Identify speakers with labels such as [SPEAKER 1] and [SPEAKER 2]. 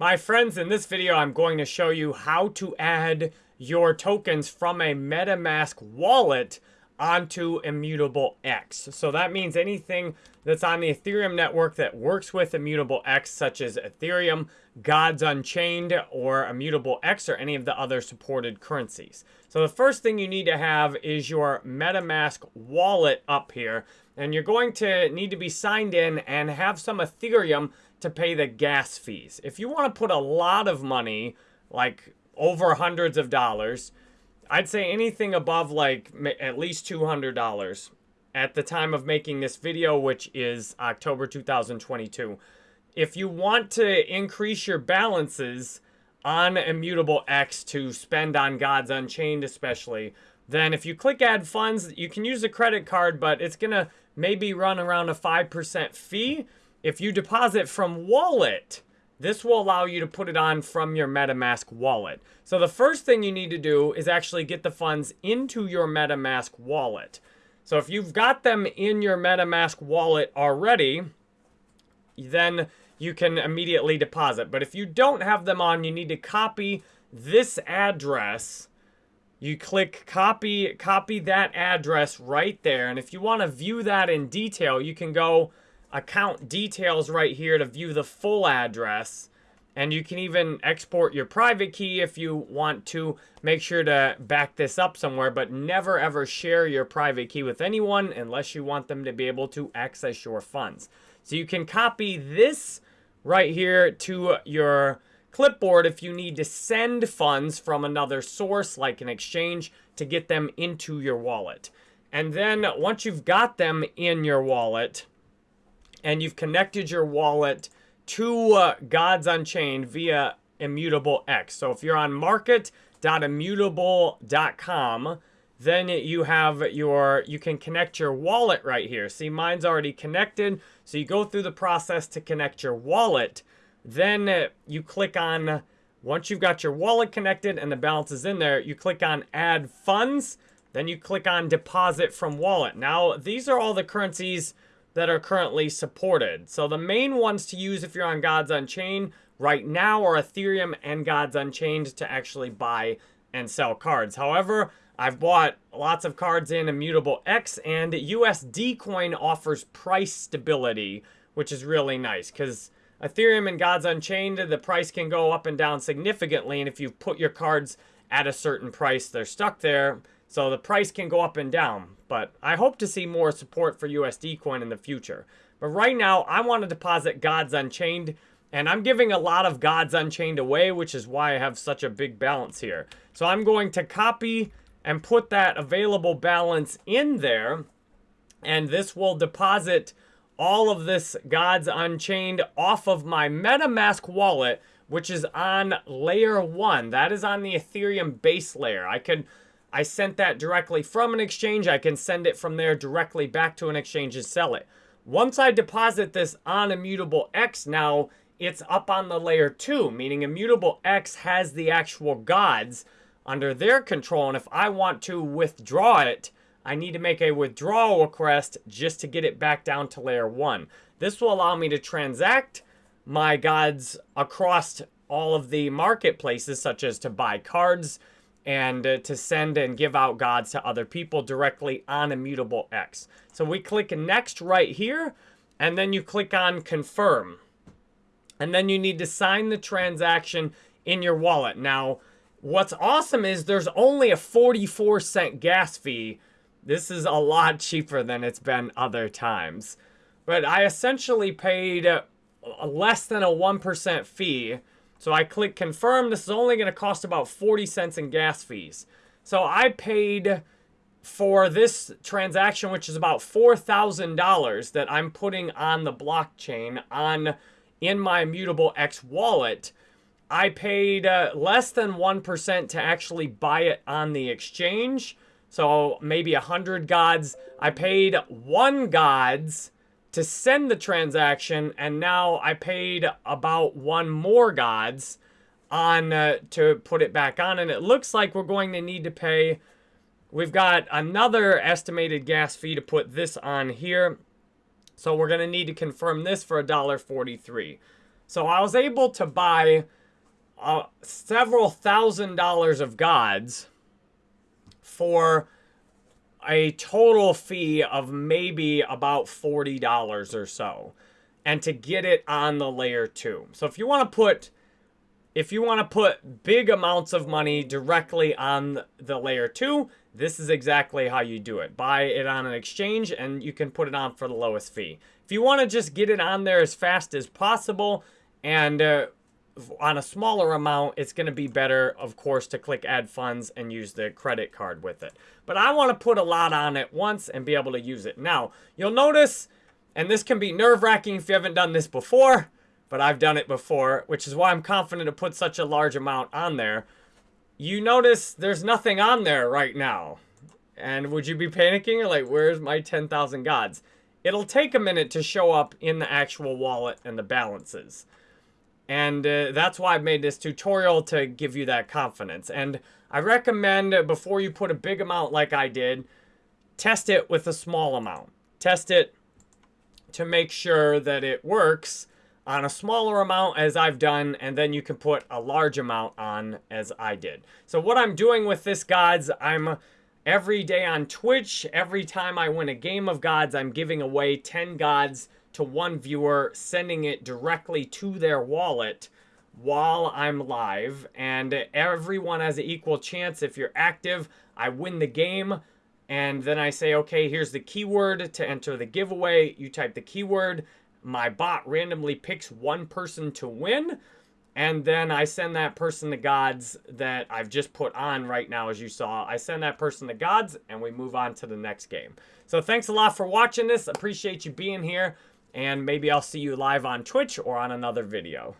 [SPEAKER 1] My friends, in this video, I'm going to show you how to add your tokens from a MetaMask wallet onto Immutable X. So that means anything that's on the Ethereum network that works with Immutable X, such as Ethereum, Gods Unchained, or Immutable X, or any of the other supported currencies. So the first thing you need to have is your MetaMask wallet up here. And you're going to need to be signed in and have some Ethereum to pay the gas fees. If you want to put a lot of money, like over hundreds of dollars, I'd say anything above like at least $200 at the time of making this video, which is October 2022. If you want to increase your balances on Immutable X to spend on Gods Unchained especially, then if you click add funds, you can use a credit card, but it's going to maybe run around a 5% fee. If you deposit from wallet, this will allow you to put it on from your MetaMask wallet. So the first thing you need to do is actually get the funds into your MetaMask wallet. So if you've got them in your MetaMask wallet already, then you can immediately deposit. But if you don't have them on, you need to copy this address. You click copy, copy that address right there. And if you want to view that in detail, you can go account details right here to view the full address. And you can even export your private key if you want to. Make sure to back this up somewhere, but never ever share your private key with anyone unless you want them to be able to access your funds. So you can copy this right here to your clipboard if you need to send funds from another source like an exchange to get them into your wallet. And then once you've got them in your wallet, and you've connected your wallet to uh, Gods Unchained via Immutable X. So if you're on market.immutable.com, then you have your, you can connect your wallet right here. See, mine's already connected. So you go through the process to connect your wallet. Then uh, you click on, once you've got your wallet connected and the balance is in there, you click on add funds. Then you click on deposit from wallet. Now, these are all the currencies that are currently supported. So the main ones to use if you're on Gods Unchained right now are Ethereum and Gods Unchained to actually buy and sell cards. However, I've bought lots of cards in Immutable X and USD Coin offers price stability, which is really nice because Ethereum and Gods Unchained, the price can go up and down significantly. And if you put your cards at a certain price, they're stuck there. So the price can go up and down. But I hope to see more support for USD coin in the future. But right now, I want to deposit Gods Unchained. And I'm giving a lot of Gods Unchained away, which is why I have such a big balance here. So I'm going to copy and put that available balance in there. And this will deposit all of this Gods Unchained off of my MetaMask wallet, which is on layer one. That is on the Ethereum base layer. I could I sent that directly from an exchange. I can send it from there directly back to an exchange and sell it. Once I deposit this on Immutable X, now it's up on the layer 2, meaning Immutable X has the actual gods under their control. And if I want to withdraw it, I need to make a withdrawal request just to get it back down to layer 1. This will allow me to transact my gods across all of the marketplaces, such as to buy cards, and uh, to send and give out gods to other people directly on Immutable X. So we click next right here, and then you click on confirm. And then you need to sign the transaction in your wallet. Now, what's awesome is there's only a 44 cent gas fee. This is a lot cheaper than it's been other times. But I essentially paid uh, less than a 1% fee so I click confirm. This is only going to cost about 40 cents in gas fees. So I paid for this transaction, which is about $4,000 that I'm putting on the blockchain on in my Immutable X wallet. I paid uh, less than 1% to actually buy it on the exchange. So maybe 100 gods. I paid one gods to send the transaction, and now I paid about one more gods on uh, to put it back on, and it looks like we're going to need to pay. We've got another estimated gas fee to put this on here, so we're going to need to confirm this for $1.43. So I was able to buy uh, several thousand dollars of gods for a total fee of maybe about $40 or so and to get it on the layer 2. So if you want to put if you want to put big amounts of money directly on the layer 2, this is exactly how you do it. Buy it on an exchange and you can put it on for the lowest fee. If you want to just get it on there as fast as possible and uh, on a smaller amount, it's going to be better, of course, to click add funds and use the credit card with it. But I want to put a lot on at once and be able to use it. Now, you'll notice, and this can be nerve-wracking if you haven't done this before, but I've done it before, which is why I'm confident to put such a large amount on there. You notice there's nothing on there right now. And would you be panicking? Like, where's my 10,000 gods? It'll take a minute to show up in the actual wallet and the balances. And uh, that's why I've made this tutorial to give you that confidence. And I recommend before you put a big amount like I did, test it with a small amount. Test it to make sure that it works on a smaller amount as I've done, and then you can put a large amount on as I did. So what I'm doing with this, gods, I'm every day on Twitch, every time I win a game of gods, I'm giving away 10 gods to one viewer, sending it directly to their wallet while I'm live. And everyone has an equal chance. If you're active, I win the game. And then I say, okay, here's the keyword to enter the giveaway. You type the keyword. My bot randomly picks one person to win. And then I send that person the gods that I've just put on right now, as you saw. I send that person the gods, and we move on to the next game. So thanks a lot for watching this. Appreciate you being here. And maybe I'll see you live on Twitch or on another video.